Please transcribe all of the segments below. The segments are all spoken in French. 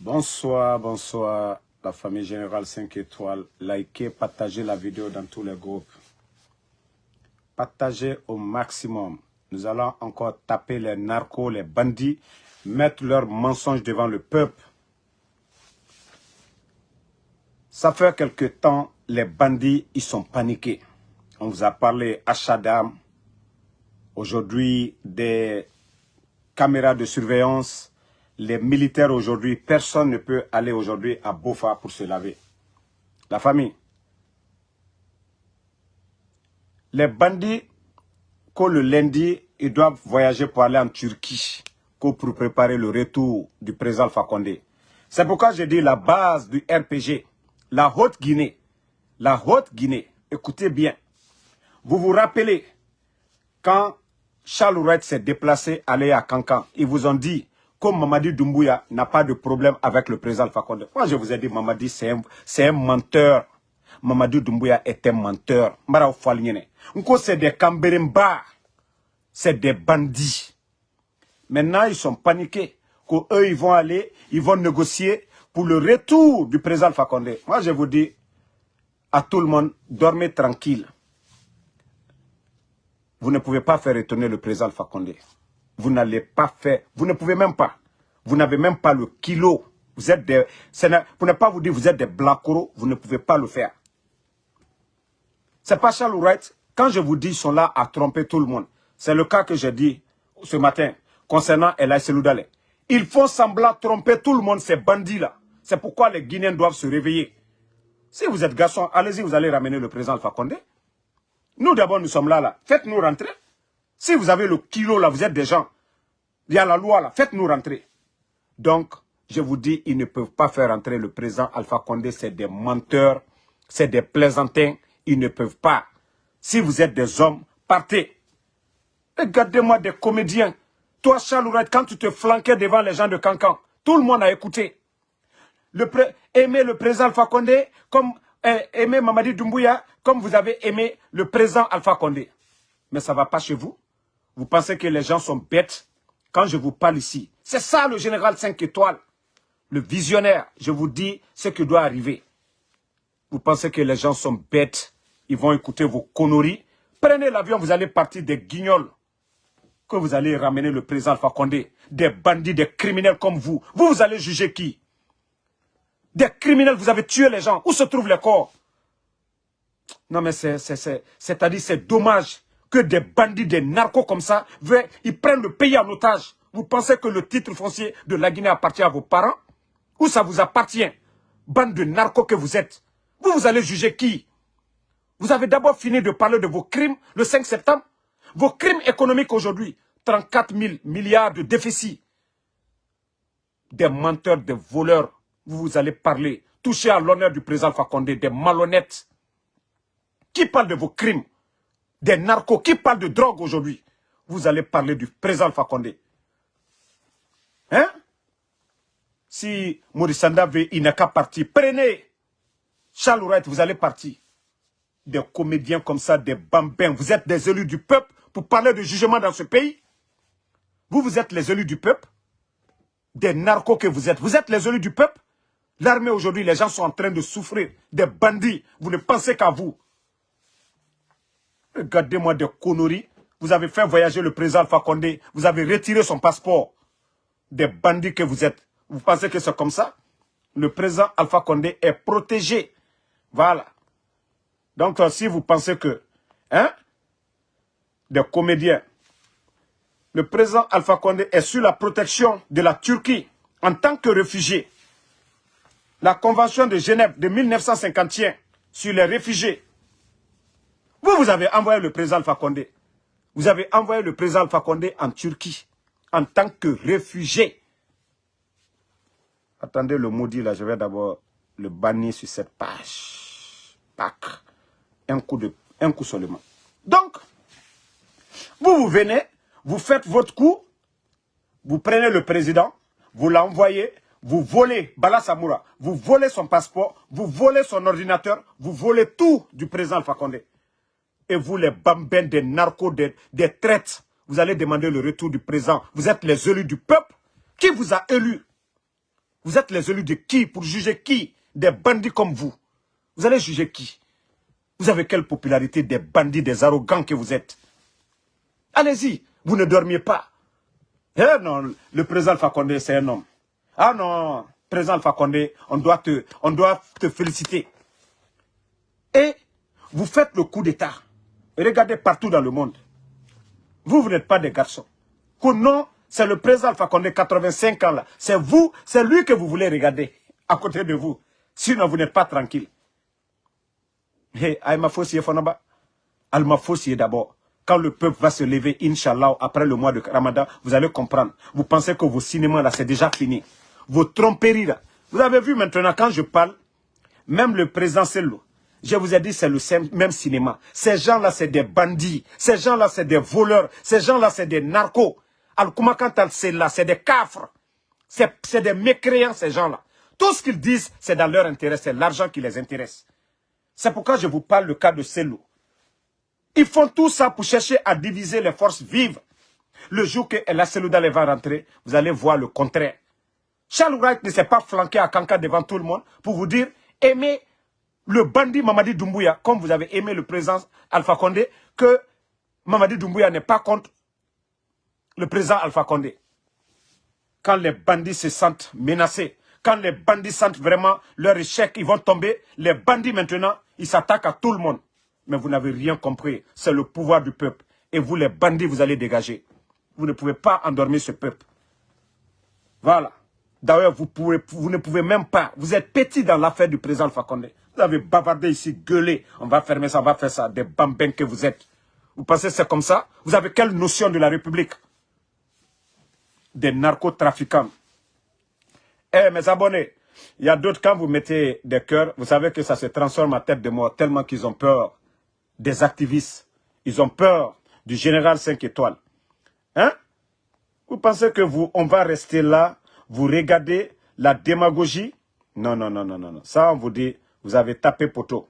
Bonsoir, bonsoir, la famille générale 5 étoiles. Likez, partagez la vidéo dans tous les groupes. Partagez au maximum. Nous allons encore taper les narcos, les bandits, mettre leurs mensonges devant le peuple. Ça fait quelque temps, les bandits, ils sont paniqués. On vous a parlé à Chadam. Aujourd'hui, des caméras de surveillance. Les militaires aujourd'hui, personne ne peut aller aujourd'hui à Bofa pour se laver. La famille. Les bandits, que le lundi, ils doivent voyager pour aller en Turquie pour préparer le retour du président Fakonde. C'est pourquoi j'ai dit la base du RPG, la Haute-Guinée. La Haute-Guinée, écoutez bien. Vous vous rappelez, quand Charles s'est déplacé, aller à Cancan, ils vous ont dit, comme Mamadi Doumbouya n'a pas de problème avec le président Fakonde. Moi, je vous ai dit, Mamadi, c'est un, un, menteur? Mamadi Doumbouya est un menteur. c'est des Camberimba. C'est des bandits. Maintenant, ils sont paniqués. Qu'eux, ils vont aller, ils vont négocier pour le retour du président Fakonde. Moi, je vous dis à tout le monde, dormez tranquille. Vous ne pouvez pas faire retourner le président Fakonde. Vous n'allez pas faire, vous ne pouvez même pas. Vous n'avez même pas le kilo. Vous êtes des, pour ne pas vous dire vous êtes des blacoro, vous ne pouvez pas le faire. C'est pas Charles Wright. Quand je vous dis, ils sont là à tromper tout le monde. C'est le cas que j'ai dit ce matin concernant Elaï Seloudale. Ils font semblant tromper tout le monde, ces bandits-là. C'est pourquoi les Guinéens doivent se réveiller. Si vous êtes garçon, allez-y, vous allez ramener le président Alpha Condé. Nous d'abord, nous sommes là, là. Faites-nous rentrer. Si vous avez le kilo, là, vous êtes des gens. Il y a la loi, là. Faites-nous rentrer. Donc, je vous dis, ils ne peuvent pas faire rentrer le président Alpha Condé. C'est des menteurs, c'est des plaisantins. Ils ne peuvent pas. Si vous êtes des hommes, partez. Regardez-moi des comédiens. Toi, Charles quand tu te flanquais devant les gens de Cancan, tout le monde a écouté. Le aimer le président Alpha Condé comme aimer Mamadi Doumbouya comme vous avez aimé le président Alpha Condé. Mais ça ne va pas chez vous. Vous pensez que les gens sont bêtes quand je vous parle ici. C'est ça le général 5 étoiles. Le visionnaire, je vous dis ce qui doit arriver. Vous pensez que les gens sont bêtes? Ils vont écouter vos conneries? Prenez l'avion, vous allez partir des guignols. Que vous allez ramener le président Alpha. Des bandits, des criminels comme vous. Vous, vous allez juger qui? Des criminels, vous avez tué les gens. Où se trouvent les corps? Non mais c'est-à-dire c'est dommage que des bandits, des narcos comme ça, ils prennent le pays en otage. Vous pensez que le titre foncier de la Guinée appartient à vos parents? Ou ça vous appartient? Bande de narcos que vous êtes. Vous, vous allez juger qui? Vous avez d'abord fini de parler de vos crimes le 5 septembre. Vos crimes économiques aujourd'hui, 34 000 milliards de déficit. Des menteurs, des voleurs, vous, allez parler, toucher à l'honneur du président Fakonde, des malhonnêtes. Qui parle de vos crimes? Des narcos, qui parle de drogue aujourd'hui Vous allez parler du président Fakonde. Hein? Si Maurice veut, il n'a qu'à partir. Prenez Charles vous allez partir. Des comédiens comme ça, des bambins. Vous êtes des élus du peuple pour parler de jugement dans ce pays Vous, vous êtes les élus du peuple Des narcos que vous êtes. Vous êtes les élus du peuple L'armée aujourd'hui, les gens sont en train de souffrir. Des bandits, vous ne pensez qu'à vous. Regardez-moi des conneries. Vous avez fait voyager le président Alpha Condé. Vous avez retiré son passeport. Des bandits que vous êtes. Vous pensez que c'est comme ça? Le président Alpha Condé est protégé. Voilà. Donc, euh, si vous pensez que, hein, des comédiens, le président Alpha Condé est sous la protection de la Turquie en tant que réfugié la Convention de Genève de 1951 sur les réfugiés. Vous, vous avez envoyé le président Alpha Condé. Vous avez envoyé le président Alpha Condé en Turquie en tant que réfugié. Attendez le maudit là, je vais d'abord le bannir sur cette page. Pac. Un coup, de, un coup seulement. Donc, vous, vous venez, vous faites votre coup, vous prenez le président, vous l'envoyez, vous volez Bala Samoura, vous volez son passeport, vous volez son ordinateur, vous volez tout du président Alpha. Et vous, les bambins des narcos, des, des vous allez demander le retour du président. Vous êtes les élus du peuple. Qui vous a élu? Vous êtes les élus de qui Pour juger qui? Des bandits comme vous. Vous allez juger qui? Vous avez quelle popularité Des bandits, des arrogants que vous êtes? Allez-y, vous ne dormiez pas. Eh non, le président Fakonde, c'est un homme. Ah non, président Fakonde, on doit te, on doit te féliciter. Et vous faites le coup d'État. Regardez partout dans le monde. Vous, vous n'êtes pas des garçons. non, c'est le président Alpha Condé, 85 ans là. C'est vous, c'est lui que vous voulez regarder à côté de vous. Sinon, vous n'êtes pas tranquille. Hé, Aïma Fossi Fonaba. Alma Fossi d'abord. Quand le peuple va se lever, Inch'Allah, après le mois de Ramadan, vous allez comprendre. Vous pensez que vos cinémas là, c'est déjà fini. Vos tromperies là. Vous avez vu maintenant, quand je parle, même le président Sello, je vous ai dit, c'est le même cinéma. Ces gens-là, c'est des bandits. Ces gens-là, c'est des voleurs. Ces gens-là, c'est des narcos. Al-Kumakantal, c'est là, c'est des cafres. C'est des mécréants, ces gens-là. Tout ce qu'ils disent, c'est dans leur intérêt. C'est l'argent qui les intéresse. C'est pourquoi je vous parle le cas de Selou. Ils font tout ça pour chercher à diviser les forces vives. Le jour que la Selouda va rentrer, vous allez voir le contraire. Charles Wright ne s'est pas flanqué à Kanka devant tout le monde pour vous dire aimez le bandit Mamadi Doumbouya, comme vous avez aimé le président Alpha Condé, que Mamadi Doumbouya n'est pas contre le président Alpha Condé. Quand les bandits se sentent menacés, quand les bandits sentent vraiment leur échec, ils vont tomber, les bandits maintenant, ils s'attaquent à tout le monde. Mais vous n'avez rien compris, c'est le pouvoir du peuple. Et vous, les bandits, vous allez dégager. Vous ne pouvez pas endormir ce peuple. Voilà. D'ailleurs, vous, vous ne pouvez même pas. Vous êtes petit dans l'affaire du président Fakonde. Vous avez bavardé ici, gueulé. On va fermer ça, on va faire ça. Des bambins que vous êtes. Vous pensez que c'est comme ça? Vous avez quelle notion de la République? Des narcotrafiquants. Eh, mes abonnés, il y a d'autres, quand vous mettez des cœurs, vous savez que ça se transforme en tête de mort tellement qu'ils ont peur des activistes. Ils ont peur du général 5 étoiles. Hein? Vous pensez que vous, on va rester là vous regardez la démagogie? Non, non, non, non, non. Ça, on vous dit, vous avez tapé poteau.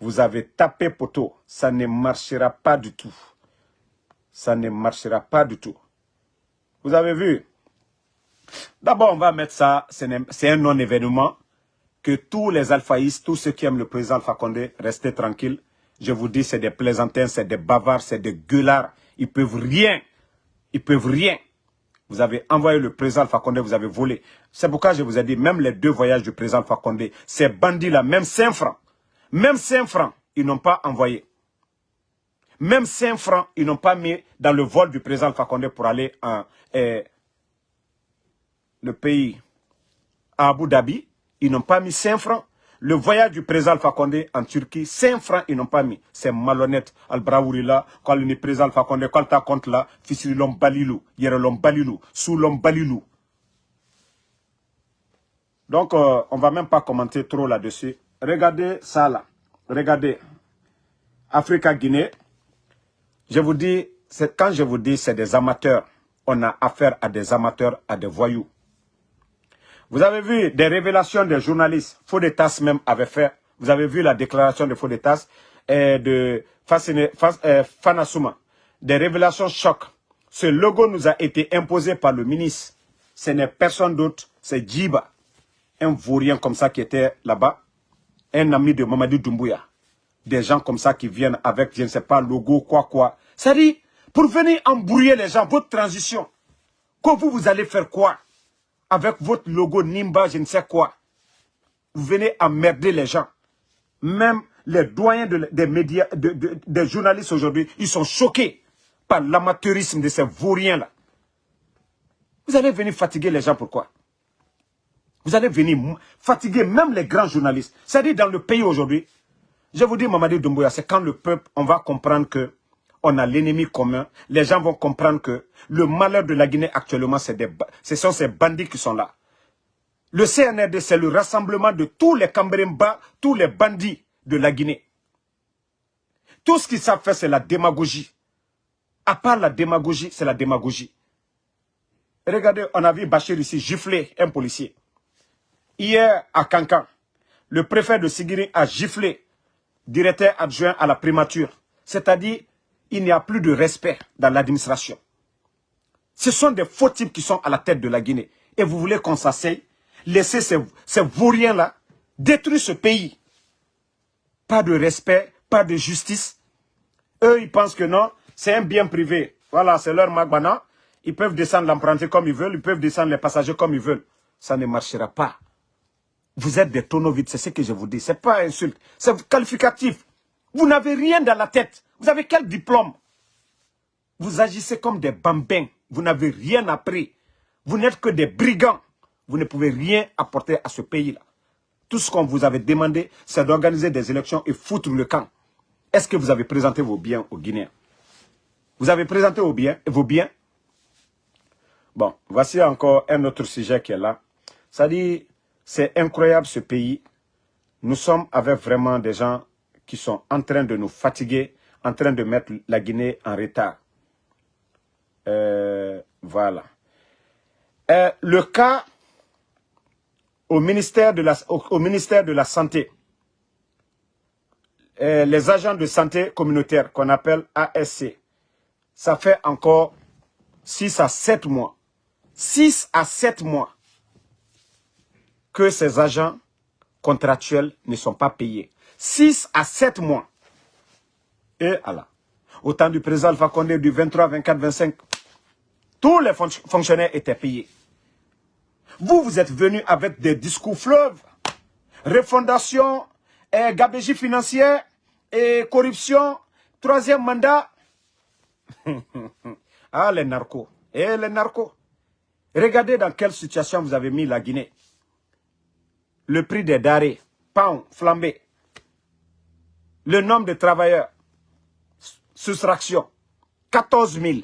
Vous avez tapé poteau. Ça ne marchera pas du tout. Ça ne marchera pas du tout. Vous avez vu? D'abord, on va mettre ça, c'est un non-événement. Que tous les alphaïstes, tous ceux qui aiment le président Alpha Condé, restez tranquilles. Je vous dis, c'est des plaisantins, c'est des bavards, c'est des gueulards. Ils peuvent rien. Ils peuvent rien. Vous avez envoyé le président Fakonde, vous avez volé. C'est pourquoi je vous ai dit, même les deux voyages du président Fakonde, ces bandits-là, même 5 francs, même 5 francs, ils n'ont pas envoyé. Même 5 francs, ils n'ont pas mis dans le vol du président Fakonde pour aller en eh, le pays à Abu Dhabi. Ils n'ont pas mis 5 francs. Le voyage du président Alpha Condé en Turquie, 5 francs, ils n'ont pas mis. C'est malhonnête. Al-Braouri là, quand le président Alpha Condé, quand tu compte là, fils de l'homme Balilou, hier l'homme sous l'homme Balilou. Donc, euh, on ne va même pas commenter trop là-dessus. Regardez ça là. Regardez. Africa Guinée. Je vous dis, quand je vous dis c'est des amateurs, on a affaire à des amateurs, à des voyous. Vous avez vu des révélations des journalistes. Faudetas même avait fait. Vous avez vu la déclaration de Faudetas et de euh, Fanasuma. Des révélations choc. Ce logo nous a été imposé par le ministre. Ce n'est personne d'autre, c'est Djiba. Un vaurien comme ça qui était là-bas. Un ami de Mamadou Doumbouya. Des gens comme ça qui viennent avec, je ne sais pas, logo, quoi, quoi. Ça dit, pour venir embrouiller les gens, votre transition, quand vous, vous allez faire quoi? Avec votre logo Nimba, je ne sais quoi. Vous venez emmerder les gens. Même les doyens des médias, des journalistes aujourd'hui, ils sont choqués par l'amateurisme de ces vauriens-là. Vous allez venir fatiguer les gens, pourquoi? Vous allez venir fatiguer même les grands journalistes. C'est-à-dire dans le pays aujourd'hui, je vous dis, Mamadi Doumbouya, c'est quand le peuple, on va comprendre que on a l'ennemi commun. Les gens vont comprendre que le malheur de la Guinée actuellement, ce sont ces bandits qui sont là. Le CNRD, c'est le rassemblement de tous les Cambrimba, tous les bandits de la Guinée. Tout ce qu'ils savent faire, c'est la démagogie. À part la démagogie, c'est la démagogie. Regardez, on a vu Bachir ici gifler un policier. Hier, à Cancan, le préfet de Sigiri a giflé directeur adjoint à la primature. C'est-à-dire, il n'y a plus de respect dans l'administration. Ce sont des faux types qui sont à la tête de la Guinée. Et vous voulez qu'on s'asseye laisser ces, vauriens-là détruire ce pays. Pas de respect, pas de justice. Eux, ils pensent que non, c'est un bien privé. Voilà, c'est leur magbana. Ils peuvent descendre l'emprunté comme ils veulent, ils peuvent descendre les passagers comme ils veulent. Ça ne marchera pas. Vous êtes des tonneaux vides, c'est ce que je vous dis. Ce n'est pas insulte, c'est qualificatif. Vous n'avez rien dans la tête. Vous avez quel diplôme? Vous agissez comme des bambins. Vous n'avez rien appris. Vous n'êtes que des brigands. Vous ne pouvez rien apporter à ce pays-là. Tout ce qu'on vous avait demandé, c'est d'organiser des élections et foutre le camp. Est-ce que vous avez présenté vos biens aux Guinéens? Vous avez présenté vos biens, vos biens? Bon, voici encore un autre sujet qui est là. Ça dit, c'est incroyable ce pays. Nous sommes avec vraiment des gens qui sont en train de nous fatiguer, en train de mettre la Guinée en retard. Euh, voilà. Euh, le cas au ministère de la, Santé, euh, les agents de santé communautaire qu'on appelle ASC, ça fait encore 6 à 7 mois 6 à 7 mois que ces agents contractuels ne sont pas payés. 6 à 7 mois. Et Allah. Au temps du président Alpha Condé du 23, 24, 25, tous les fonctionnaires étaient payés. Vous, vous êtes venus avec des discours fleuves, refondation, gabégie financière, et corruption, troisième mandat. ah, les narcos. Et les narcos. Regardez dans quelle situation vous avez mis la Guinée. Le prix des darés, pain flambé. Le nombre de travailleurs, soustraction, 14 000.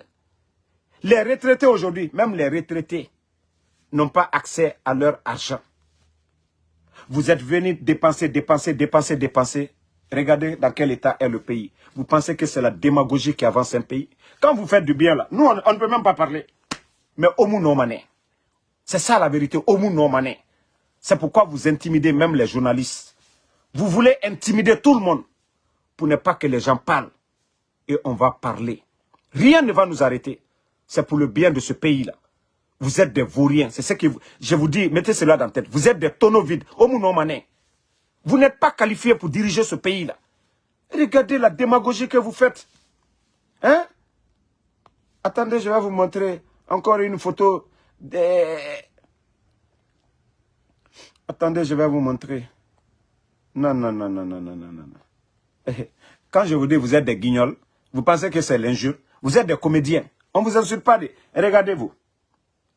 Les retraités aujourd'hui, même les retraités, n'ont pas accès à leur argent. Vous êtes venus dépenser, dépenser, dépenser, dépenser. Regardez dans quel état est le pays. Vous pensez que c'est la démagogie qui avance un pays? Quand vous faites du bien là, nous on ne peut même pas parler mais Omu Nomane. C'est ça la vérité, Omu Nomane. C'est pourquoi vous intimidez même les journalistes. Vous voulez intimider tout le monde pour ne pas que les gens parlent. Et on va parler. Rien ne va nous arrêter. C'est pour le bien de ce pays-là. Vous êtes des vauriens. C'est ce que je vous dis, mettez cela dans la tête. Vous êtes des tonneaux vides. Vous n'êtes pas qualifié pour diriger ce pays-là. Regardez la démagogie que vous faites. Hein? Attendez, je vais vous montrer encore une photo de... Attendez, je vais vous montrer. Non, non, non, non, non, non, non, non. Quand je vous dis vous êtes des guignols, vous pensez que c'est l'injure? Vous êtes des comédiens. On ne vous insulte pas. Regardez-vous.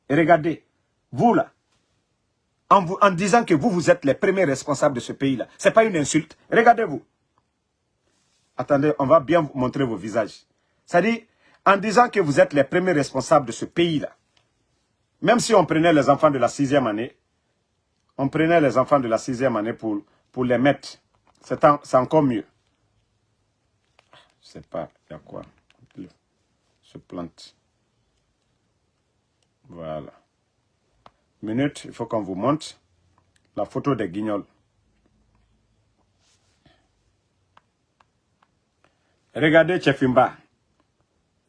Regardez. Vous là. En, disant que vous, vous êtes les premiers responsables de ce pays-là. Ce n'est pas une insulte. Regardez-vous. Attendez, on va bien vous montrer vos visages. Dit, en disant que vous êtes les premiers responsables de ce pays-là. Même si on prenait les enfants de la sixième année, on prenait les enfants de la sixième année pour, pour les mettre. C'est encore mieux. Je sais pas, il y a quoi Se plante. Voilà. Minute, il faut qu'on vous montre la photo des guignols. Regardez Chefimba.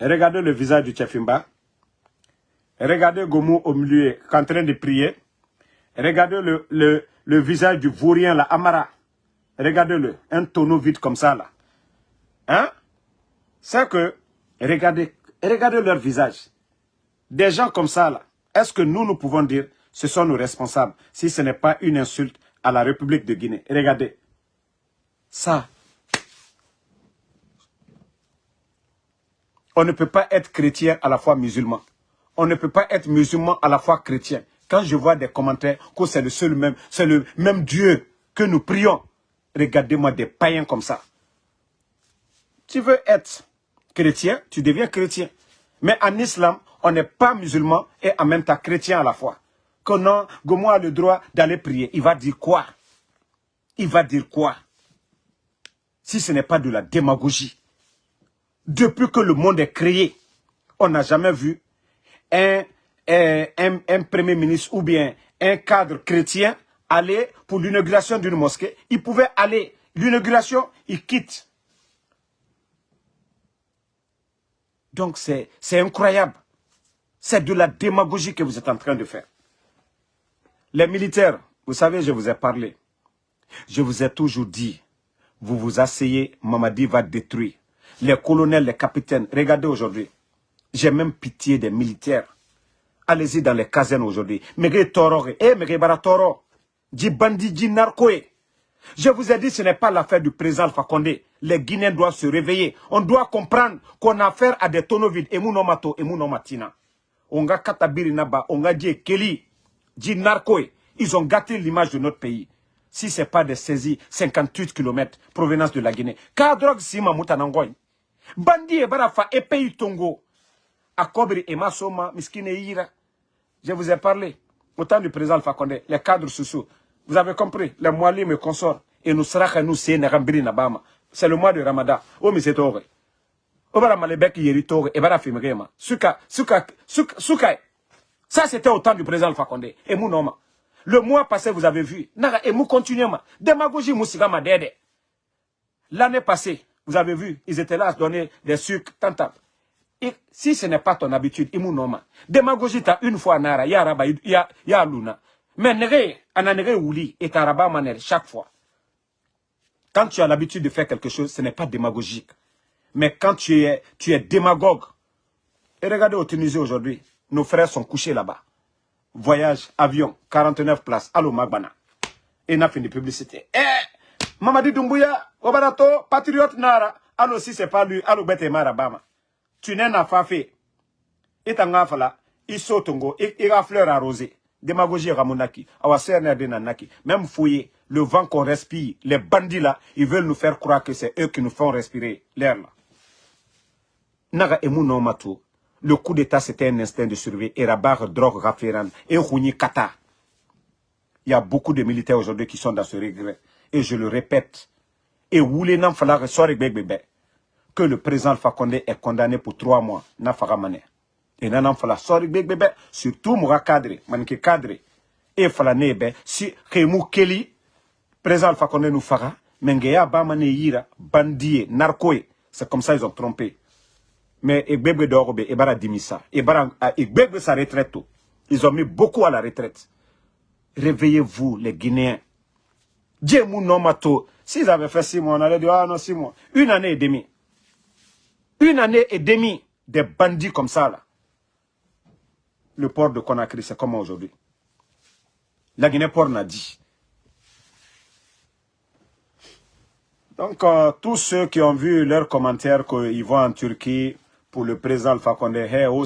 Regardez le visage du Tchefimba. Regardez Gomu au milieu, en train de prier. Regardez le, le, le visage du vaurien, la Amara. Regardez-le, un tonneau vide comme ça, là. Hein? C'est que, regardez, regardez leur visage. Des gens comme ça, là, est-ce que nous, nous pouvons dire, ce sont nos responsables, si ce n'est pas une insulte à la République de Guinée? Regardez. Ça, On ne peut pas être chrétien à la fois musulman. On ne peut pas être musulman à la fois chrétien. Quand je vois des commentaires que c'est le seul même, c'est le même Dieu que nous prions. Regardez-moi des païens comme ça. Tu veux être chrétien, tu deviens chrétien. Mais en islam, on n'est pas musulman et en même temps chrétien à la fois. Que non, Gomo a le droit d'aller prier. Il va dire quoi? Il va dire quoi? Si ce n'est pas de la démagogie. Depuis que le monde est créé, on n'a jamais vu un, un, premier ministre ou bien un cadre chrétien aller pour l'inauguration d'une mosquée. Il pouvait aller. L'inauguration, il quitte. Donc c'est incroyable. C'est de la démagogie que vous êtes en train de faire. Les militaires, vous savez, je vous ai parlé. Je vous ai toujours dit, vous vous asseyez, Mamadi va détruire. Les colonels, les capitaines, regardez aujourd'hui. J'ai même pitié des militaires. Allez-y dans les casernes aujourd'hui. Toro, eh, mege bara toro. Di bandi, di narcoé. Je vous ai dit, ce n'est pas l'affaire du président Condé. Les Guinéens doivent se réveiller. On doit comprendre qu'on a affaire à des tonneaux vides. Emu no mato, emu no matina. On a katabiri naba, on a dit Kelly, dit narcoé. Ils ont gâté l'image de notre pays. Si ce n'est pas des saisies, 58 km, provenance de la Guinée. Car drogue sima mutanangoy. Bandi e barafa e pays tongo. Akobri et Masoma, Miskine Ira. Je vous ai parlé, au temps du président Alpha Condé, les cadres sociaux. Vous avez compris, les moalim et consorts. Et nous sera nous c'est Nabama. C'est le mois de Ramadan. Oh, mais c'est tore. Obara malebek yeri tore. Et bara fimrema. Suka, suka, suka, suka. Ça, c'était au temps du président Condé. Et mon Le mois passé, vous avez vu. Naga, et mou continuellement. Démagogie mousigama dede. L'année passée, vous avez vu, ils étaient là à donner des sucres, tant, tant. Et si ce n'est pas ton habitude, il noma. Démagogie, t'as une fois nara, ya raba, ya luna. Mais nere, ananere ouli, et taraba manel, chaque fois. Quand tu as l'habitude de faire quelque chose, ce n'est pas démagogique. Mais quand tu es, tu es démagogue, et regardez au Tunisie aujourd'hui, nos frères sont couchés là-bas. Voyage, avion, 49 places, allo Magbana. Et n'a fini publicité. Eh, Mamadi Doumbouya, Obarato, patriote Nara, allo si c'est pas lui, allo Bete Marabama tu n'es pas fait. Et t'as fala, il saute il a fleur arrosée. Démagogie ramonaki, awa naki. Même fouillé, le vent qu'on respire, les bandits là, ils veulent nous faire croire que c'est eux qui nous font respirer l'air là. Naga emu Le coup d'état c'était un instinct de survie. Et rabar drogue rafiran. Et rouni kata. Il y a beaucoup de militaires aujourd'hui qui sont dans ce regret. Et je le répète. Et woulé nan fala bébé que le président Condé est condamné pour trois mois. Na faramane. Et nan fala sorry bébé surtout moura cadre, manke cadre. Et fala nebe si Khemou Kelly président Alpha Condé nous fera mengeya ba mané yira bandie narcoé. C'est comme ça ils ont trompé. Mais Egbegbe Dorobe, Ebara Dimissa, Ebara, Egbegbe sa retraite. Ils ont mis beaucoup à la retraite. Réveillez-vous, les Guinéens. Dieu mou nomato. S'ils avaient fait six mois, on allait dire, ah non, six mois. Une année et demie. Une année et demie des bandits comme ça, là. Le port de Conakry, c'est comment aujourd'hui? La Guinée-Port n'a dit. Donc, euh, tous ceux qui ont vu leurs commentaires qu'ils vont en Turquie pour le président Alpha Condé, oh,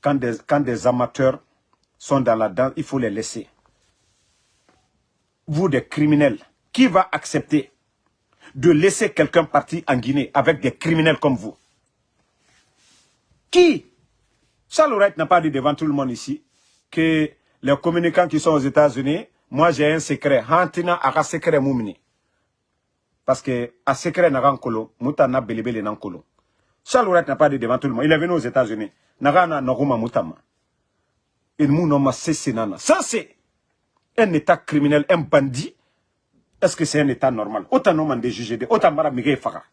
quand des, quand des amateurs sont dans la danse, il faut les laisser. Vous, des criminels, qui va accepter de laisser quelqu'un partir en Guinée avec des criminels comme vous? Qui? Charles n'a pas dit devant tout le monde ici que les communicants qui sont aux États-Unis, moi j'ai un secret. Hantina a secret moumini. Parce que à secret n'a kolo, muta na belebele nan kolo. Charles n'a pas dit devant tout le monde. Il est venu aux États-Unis. Naga na noguma mutama. Il mou ma nana. Ça c'est un état criminel, un bandit est-ce que c'est un état normal? Autant non de juger autant mara faga.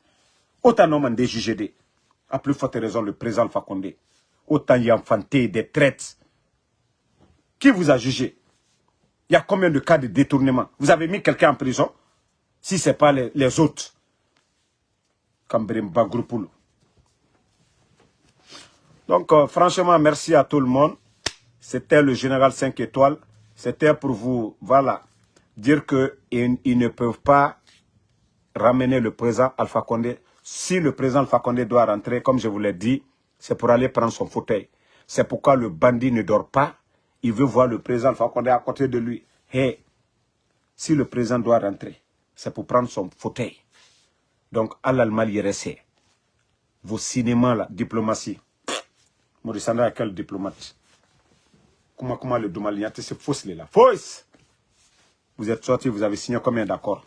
Autant non de juger À plus forte raison, le président Fakonde. Autant y a enfanté des traites. Qui vous a jugé? Il y a combien de cas de détournement? Vous avez mis quelqu'un en prison? Si ce n'est pas les, autres. Donc, euh, franchement, merci à tout le monde. C'était le général 5 étoiles. C'était pour vous, voilà, dire qu'ils ne peuvent pas ramener le président Alpha Condé. Si le président Alpha Condé doit rentrer, comme je vous l'ai dit, c'est pour aller prendre son fauteuil. C'est pourquoi le bandit ne dort pas. Il veut voir le président Alpha Condé à côté de lui. Hey, si le président doit rentrer, c'est pour prendre son fauteuil. Donc, à l'Allemagne, il Vos cinémas, la diplomatie. Maurice à quel diplomate? Comment, comment le Domalignate, c'est fausse, là. Fausse vous êtes sorti, vous avez signé combien d'accords?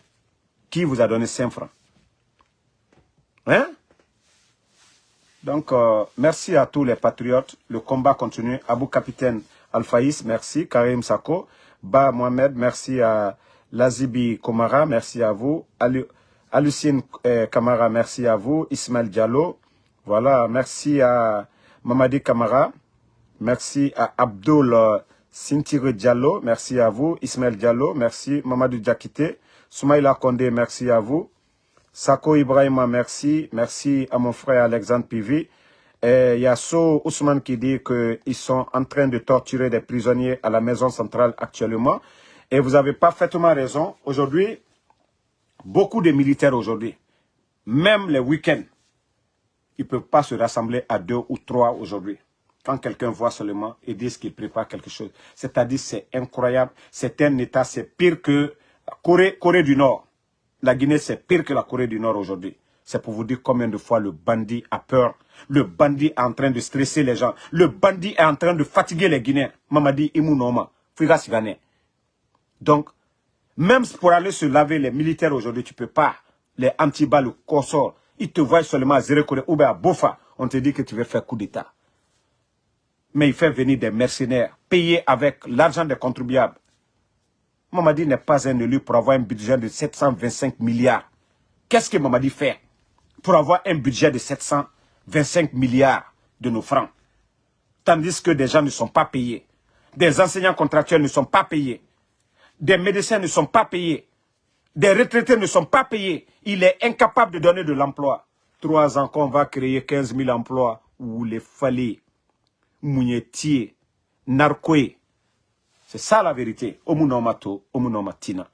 Qui vous a donné 5 francs? Hein? Donc, euh, merci à tous les patriotes. Le combat continue. Abou Capitaine Alfaïs, merci. Karim Sako. Ba Mohamed, merci à Lazibi Komara, merci à vous. Alucine eh, Kamara, merci à vous. Ismaël Diallo, voilà, merci à Mamadi Kamara. Merci à Abdul euh, Sintire Diallo. Merci à vous. Ismaël Diallo. Merci. Mamadou Diakité. Soumaïla Kondé. Merci à vous. Sako Ibrahima. Merci. Merci à mon frère Alexandre Pivi. Et Yasso Ousmane qui dit qu'ils sont en train de torturer des prisonniers à la maison centrale actuellement. Et vous avez parfaitement raison. Aujourd'hui, beaucoup de militaires aujourd'hui, même les week-ends, ils ne peuvent pas se rassembler à deux ou trois aujourd'hui. Quand quelqu'un voit seulement et dit qu'il prépare quelque chose. C'est-à-dire c'est incroyable. C'est un État, c'est pire que Corée, Corée du Nord. La Guinée, c'est pire que la Corée du Nord aujourd'hui. C'est pour vous dire combien de fois le bandit a peur. Le bandit est en train de stresser les gens. Le bandit est en train de fatiguer les Guinéens. Mamadi Imunoma. Donc, même pour aller se laver, les militaires aujourd'hui, tu ne peux pas. Les anti-balles, le consort, ils te voient seulement à Zérekoré ou à Bofa. On te dit que tu veux faire coup d'État. Mais il fait venir des mercenaires, payés avec l'argent des contribuables. Mamadi n'est pas un élu pour avoir un budget de 725 milliards. Qu'est-ce que Mamadi fait? Pour avoir un budget de 725 milliards de nos francs Tandis que des gens ne sont pas payés. Des enseignants contractuels ne sont pas payés des médecins ne sont pas payés, des retraités ne sont pas payés, il est incapable de donner de l'emploi. Trois ans qu'on va créer 15 000 emplois, ou les falés, mounietiers, narqués. C'est ça la vérité.